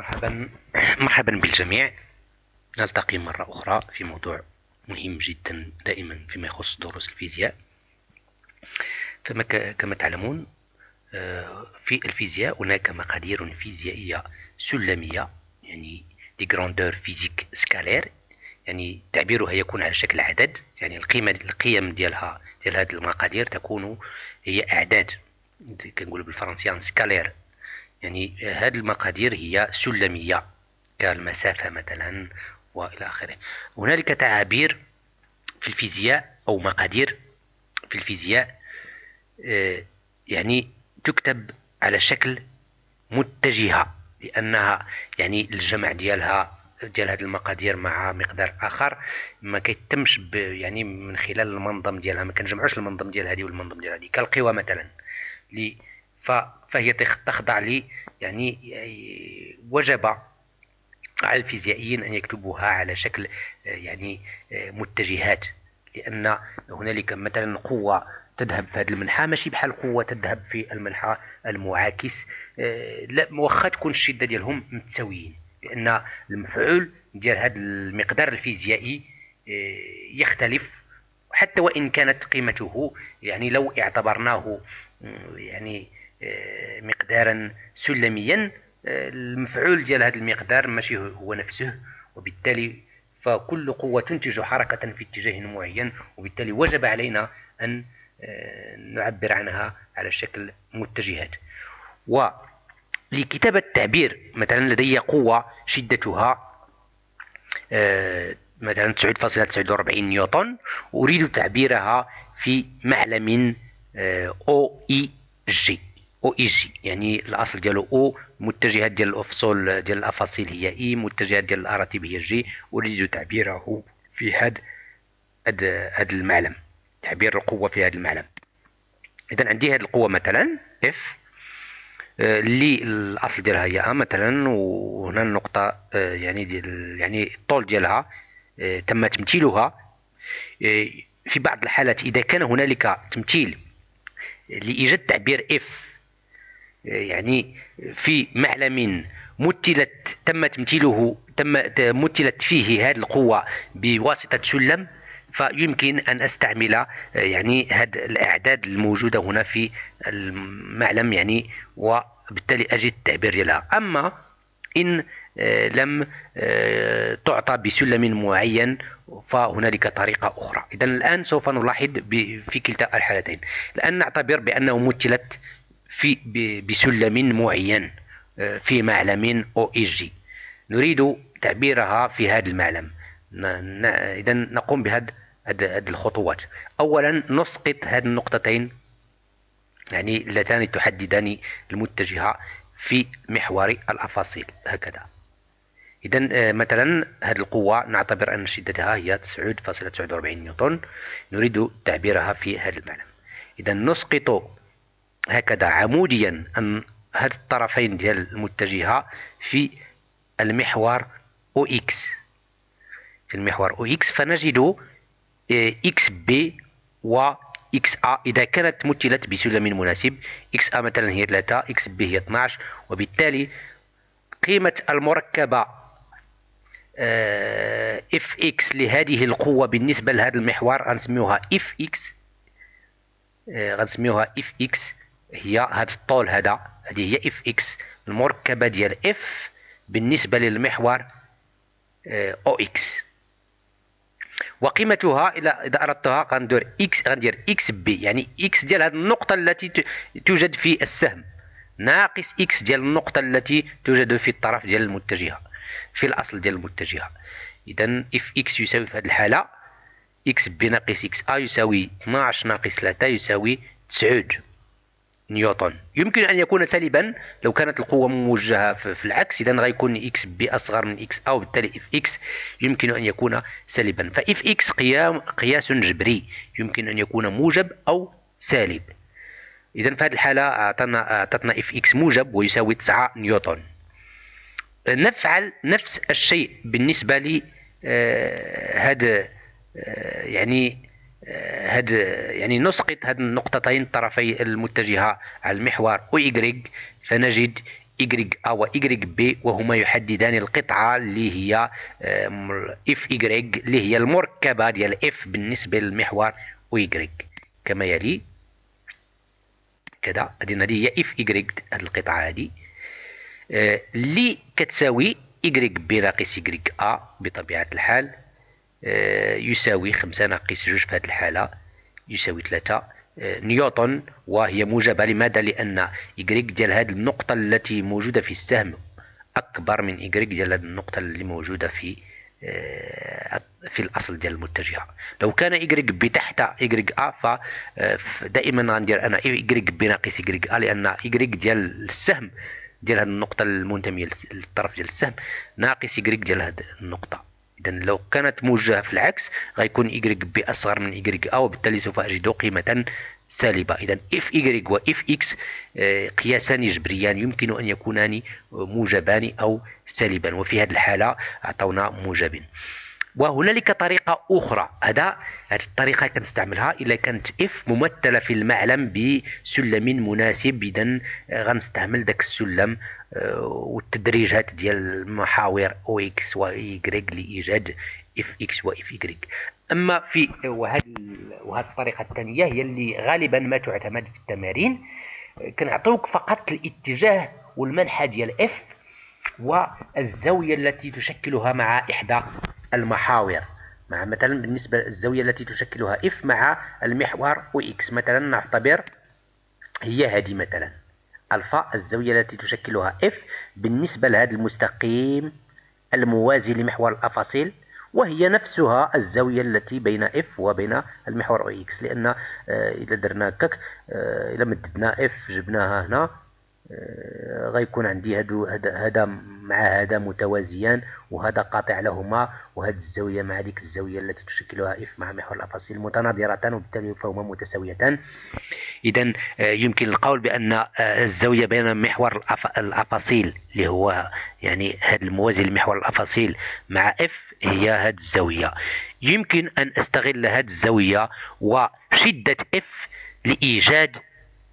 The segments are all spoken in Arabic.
مرحبا مرحبا بالجميع. نلتقي مرة أخرى في موضوع مهم جدا دائما فيما يخص دروس الفيزياء. فما كما تعلمون آه، في الفيزياء هناك مقادير فيزيائية سلمية يعني des grandeurs physiques scalaires يعني تعبيرها يكون على شكل عدد يعني القيمة القيم ديالها ديال هذه المقادير تكون هي أعداد كنقولوا بالفرنسية سكالير يعني هذه المقادير هي سلمية كالمسافة مثلا وإلى آخره. هنالك تعابير في الفيزياء أو مقادير في الفيزياء آه، يعني تكتب على شكل متجهة لأنها يعني الجمع ديالها ديال هذه المقادير مع مقدار آخر. ما كيتمش يعني من خلال المنظم ديالها ما كنجمعوش المنظم ديال هذه والمنظم ديال هذه. كالقوى مثلا لي فهي تخضع لي يعني وجب على الفيزيائيين أن يكتبوها على شكل يعني متجهات لأن هنالك مثلا قوة تذهب في هذا المنحى ماشي بحال قوة تذهب في المنحى المعاكس. لا واخا تكون الشدة ديالهم متساويين لأن المفعول ديال هذا المقدار الفيزيائي يختلف حتى وإن كانت قيمته يعني لو اعتبرناه يعني مقدارا سلميا. آه، المفعول ديال هذا المقدار ماشي هو نفسه وبالتالي فكل قوة تنتج حركة في اتجاه معين وبالتالي وجب علينا أن آه، نعبر عنها على شكل متجهات. ولكتابة تعبير مثلا لدي قوة شدتها مثلا 9.49 نيوتن أريد تعبيرها في معلم O i j. O i j يعني الأصل ديالو أو المتجهات ديال الأفصول ديال الأفاصيل هي i المتجهات ديال الاراتب هي j اريد تعبيره في هاد هاد هاد المعلم تعبير القوة في هذا المعلم. اذا عندي هذه القوة مثلا F اللي الأصل ديالها هي A مثلا وهنا النقطة آه، يعني ديال يعني الطول ديالها آه، تم تمثيلها. آه، في بعض الحالات إذا كان هنالك تمثيل لإيجاد تعبير إف يعني في معلم مثلت تم تمثيله تم مثلت فيه هذه القوة بواسطة سلم فيمكن أن أستعمل يعني هذه الأعداد الموجودة هنا في المعلم يعني وبالتالي أجد التعبير ديالها. أما إن آه، لم آه، تعطى بسلم معين فهنالك طريقة أخرى. إذا الآن سوف نلاحظ في كلتا الحالتين. الآن نعتبر بأنه مثلت في بسلم معين آه، في معلم أو اي جي نريد تعبيرها في هذا المعلم. اذا نقوم بهذه الخطوات. اولا نسقط هذه النقطتين يعني اللتان تحددان المتجهة في محور الأفاصيل. هكذا. اذا آه، مثلا هذه القوة نعتبر أن شدتها هي 9.49 نيوتن. نريد تعبيرها في هذا المعلم. اذا نسقط هكذا عموديا أن هاد الطرفين ديال المتجهة في المحور أو إكس في المحور أو إكس فنجد x B و x A إذا كانت مثلت بسلم مناسب x A مثلا هي 3 x B هي 12 وبالتالي قيمة المركبة F x لهذه القوة بالنسبة لهذا المحور غنسميوها F x غنسميوها F x هي هذا الطول هذا هذه هي F x المركبة ديال F بالنسبة للمحور O x وقيمتها إلى إذا أردتها غندير x غندير x B يعني x ديال هذه النقطة التي توجد في السهم. ناقص x ديال النقطة التي توجد في الطرف ديال المتجهة في الأصل ديال المتجهة. اذا F x يساوي في هذه الحالة x B ناقص x A يساوي 12 ناقص 3 يساوي 9 نيوتن. يمكن أن يكون سالبا لو كانت القوة موجهة في العكس إذا غيكون x B أصغر من x A وبالتالي F x يمكن أن يكون سالبا. ف F x قيام قياس جبري يمكن أن يكون موجب أو سالب. إذا في هذه الحالة أعطتنا أعطتنا F x موجب ويساوي 9 نيوتن. نفعل نفس الشيء بالنسبة لي هذا آه، يعني هاد يعني نسقط هاد النقطتين طرفي المتجهة على المحور إيكغيك فنجد إيكغيك أ و إيكغيك بي وهما يحددان القطعة اللي هي F i grec اللي هي المركبة ديال F بالنسبة للمحور و إيكغيك كما يلي كذا هذه هي F i grec هذه القطعة هذه اللي كتساوي i grec B ناقص i grec A بطبيعة الحال يساوي خمسة ناقص جوج في هذه الحالة يساوي ثلاثة. نيوتن وهي موجبة لماذا؟ لأن إيكغيك ديال هذه النقطة التي موجودة في السهم أكبر من إيكغيك ديال هذه النقطة اللي موجودة في آه، في الأصل ديال المتجهة. لو كان i grec B تحت i grec A فدائما غندير أنا إيكغيك بي ناقص إيكغيك أ لأن إيكغيك ديال السهم ديال هذه النقطة المنتمية للطرف ديال السهم ناقص إيكغيك ديال هذه النقطة. إذا لو كانت موجهة في العكس غيكون i grec B أصغر من إيكغيك أ وبالتالي سوف أجد قيمة سالبة. إذا F إيكغيك و F x آه، قياسان جبريان يمكن أن يكونان موجبان أو سالبا وفي هذه الحالة أعطونا موجب وهنالك طريقة أخرى. هذا هذه الطريقة كنستعملها إذا كانت F ممثلة في المعلم بسلم مناسب. إذا غنستعمل ذاك السلم آه، والتدريجات ديال المحاور O x و لإيجاد F x و F i grec أما في وهذه وهذه الطريقة الثانية هي اللي غالبا ما تعتمد في التمارين. كنعطيوك فقط الاتجاه والمنحى ديال F والزاوية التي تشكلها مع إحدى المحاور. مع مثلا بالنسبة للزاوية التي تشكلها F مع المحور O x مثلا نعتبر هي هذه مثلا. ألفا الزاوية التي تشكلها F بالنسبة لهذا المستقيم الموازي لمحور الأفاصيل وهي نفسها الزاوية التي بين F وبين المحور O x لأن آه، إذا درنا هكاك آه، إذا مددنا F جبناها هنا. غيكون عندي هادو هذا مع هذا متوازيان وهذا قاطع لهما وهذه الزاوية مع ديك الزاوية التي تشكلها F مع محور الأفاصيل متناظرتان وبالتالي فهما متساويتان. إذا يمكن القول بأن الزاوية بين محور الأفاصيل اللي هو يعني هذا الموازي لمحور الأفاصيل مع F هي هذه الزاوية. يمكن أن أستغل هذه الزاوية وشدة F لإيجاد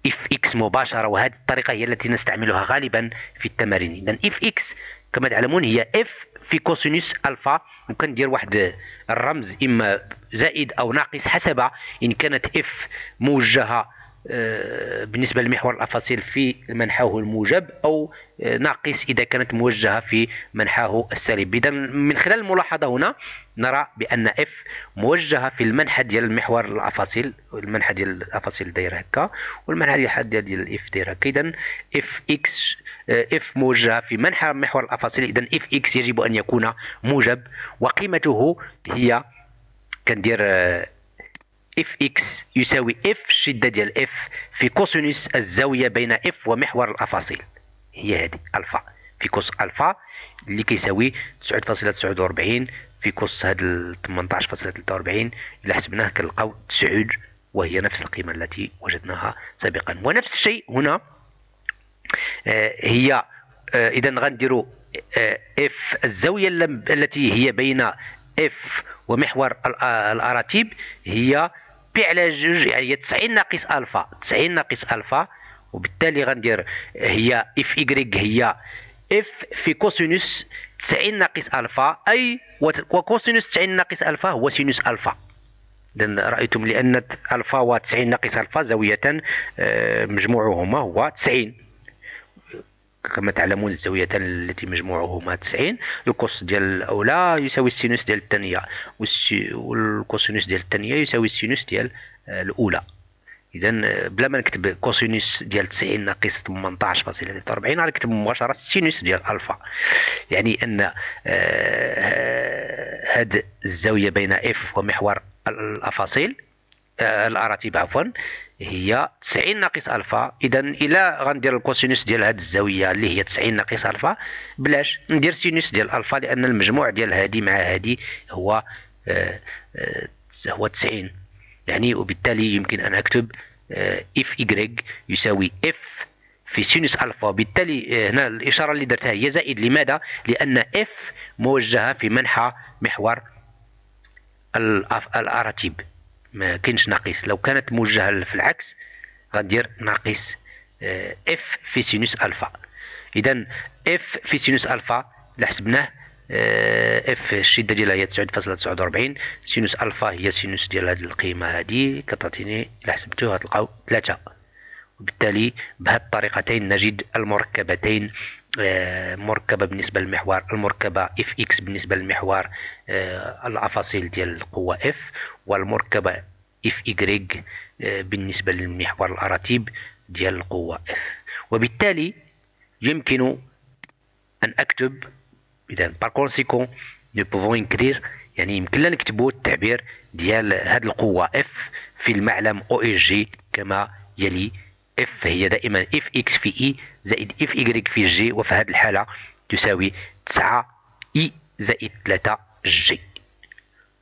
F x مباشرة وهذه الطريقة هي التي نستعملها غالبا في التمارين. إذا F x كما تعلمون هي F في cosinus ألفا. وكندير واحد الرمز إما زائد أو ناقص حسب إن كانت F موجهة آه، بالنسبة لمحور الأفاصيل في منحاه الموجب أو آه، ناقص إذا كانت موجهة في منحاه السالب. إذا من خلال الملاحظة هنا نرى بأن F موجهة في المنحى ديال المحور الأفاصيل المنحى ديال الأفاصيل داير هكا والمنحى ديال ديال ال F داير هكا. إذا F x F موجهة في منحى محور الأفاصيل. إذا F x يجب أن يكون موجب وقيمته هي كندير آه، F x يساوي F الشدة ديال F في cosinus الزاوية بين F ومحور الأفاصيل. هي هذه ألفا. في cos ألفا اللي كيساوي 9.49 في cos هاد 18.43 إلا حسبناه كنلقاو 9 وهي نفس القيمة التي وجدناها سابقا. ونفس الشيء هنا آه، هي آه، إذا غنديروا F آه، الزاوية التي هي بين F ومحور الأراتيب هي pi على جوج يعني هي 90 ناقص ألفا 90 ناقص ألفا وبالتالي غندير هي F i grec هي F في cosinus 90 ناقص ألفا أي و cosinus 90 ناقص ألفا هو sinus ألفا. اذا رأيتم لأن ألفا و 90 ناقص ألفا زاوية آه، مجموعهما هو 90 كما تعلمون الزاوية التي مجموعهما 90 ال cos ديال الأولى يساوي ال sinus ديال الثانية وال cosinus ديال الثانية يساوي ال sinus ديال آه، الأولى. إذا آه، بلا ما نكتب cosinus ديال 90 ناقص 18.43 غنكتب مباشرة ال sinus ديال ألفا. يعني هاد آه، الزاوية بين F ومحور الأفاصيل الأراتب عفوا هي 90 ناقص ألفا. اذا إلا غندير ال cosinus ديال هذه الزاوية اللي هي 90 ناقص ألفا بلاش ندير sinus ديال ألفا لأن المجموع ديال هذه مع هذه هو آه آه هو 90 يعني وبالتالي يمكن أن أكتب آه F i grec يساوي F في sinus ألفا. بالتالي آه، هنا الإشارة اللي درتها هي زائد. لماذا؟ لأن F موجهة في منحى محور الأراتيب. ما كاينش ناقص. لو كانت موجهة في العكس غندير ناقص F آه، في sinus الفا إذا F في sinus ألفا اللي حسبناه F الشدة ديالها هي 9.49 sinus الفا هي sinus ديال هذه القيمة هذه كتعطيني الا حسبتوها تلقاو 3 وبالتالي بهذه الطريقتين نجد المركبتين آه، مركبة بالنسبة للمحور المركبة F x بالنسبة للمحور آه، الأفاصيل ديال القوة F والمركبة F i grec آه، بالنسبة للمحور الأراتيب ديال القوة F وبالتالي يمكن أن أكتب إذا conséquent nous pouvons écrire يعني يمكن لنا نكتبوا التعبير ديال هذه القوة F في المعلم O i j كما يلي F هي دائما F x في i زائد F i grec في j وفي هذه الحالة تساوي 9 i زائد 3 j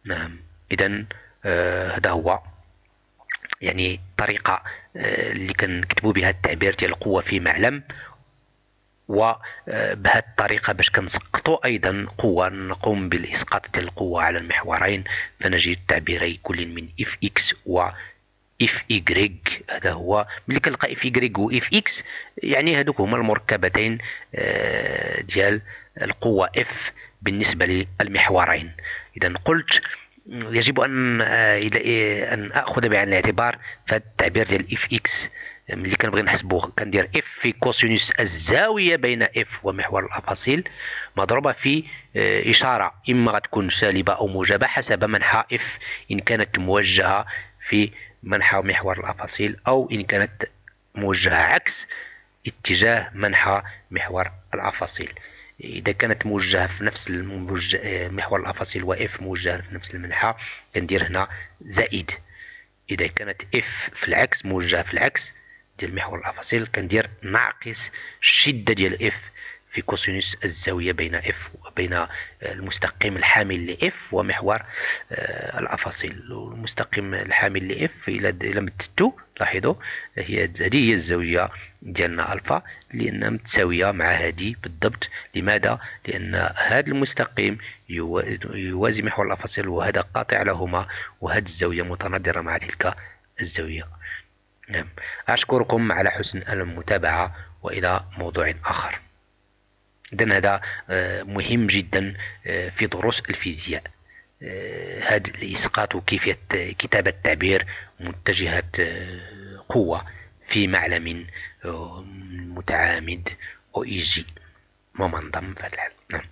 نعم. إذا آه هذا هو يعني طريقة آه اللي كنكتبوا بها التعبير ديال القوة في معلم وبهذه الطريقة باش كنسقطوا أيضا قوة نقوم بالإسقاط ديال القوة على المحورين فنجد تعبيري كل من F x و F y هذا هو ملي كنلقى F y و F x يعني هذوك هما المركبتين آه، ديال القوة F بالنسبة للمحورين. إذا قلت يجب أن آه، أن أخذ بعين الاعتبار فهذا التعبير ديال F x ملي كنبغي نحسبو كندير F في كوسينوس الزاوية بين F ومحور الأفاصيل. مضروبة في آه، إشارة. إما غتكون سالبة أو موجبة حسب منحى F إن كانت موجهة في منحى محور الأفاصيل أو إن كانت موجهة عكس اتجاه منحى محور الأفاصيل. إذا كانت موجهة في نفس آه، محور الأفاصيل و F موجهة في نفس المنحى كندير هنا زائد. إذا كانت F في العكس موجهة في العكس ديال محور الأفاصيل كندير ناقص الشده ديال F في كوسينوس الزاوية بين F وبين المستقيم الحامل ل F ومحور آه، الأفاصيل. المستقيم الحامل ل F إلى إلى مددتو لاحظوا هي هذه هي الزاوية ديالنا ألفا. لانها متساوية مع هذه بالضبط. لماذا؟ لأن هذا المستقيم يوازي محور الأفاصيل وهذا قاطع لهما وهذه الزاوية متناظرة مع تلك الزاوية. نعم. أشكركم على حسن المتابعة وإلى موضوع آخر. إذن هذا مهم جدا في دروس الفيزياء هذا الإسقاط وكيفية كتابة تعبير متجهة قوة في معلم متعامد أو إيجي ممنظم في هذا نعم